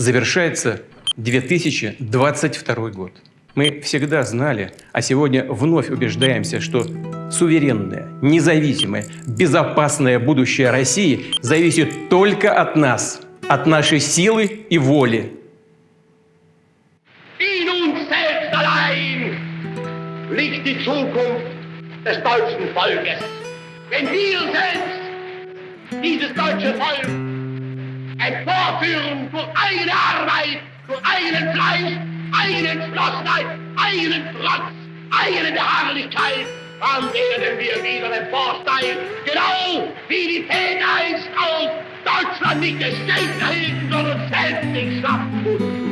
Завершается 2022 год. Мы всегда знали, а сегодня вновь убеждаемся, что суверенное, независимое, безопасное будущее России зависит только от нас, от нашей силы и воли. Wenn wir selbst dieses deutsche Volk emporführen durch eigene Arbeit, durch eigenen Fleiß, eigene Entschlossenheit, eigenen Trotz, eigene Beharrlichkeit, dann werden wir wieder emporsteigen, genau wie die Väter einst aus Deutschland nicht des Geld erhielten, sondern selbst nicht schaffen.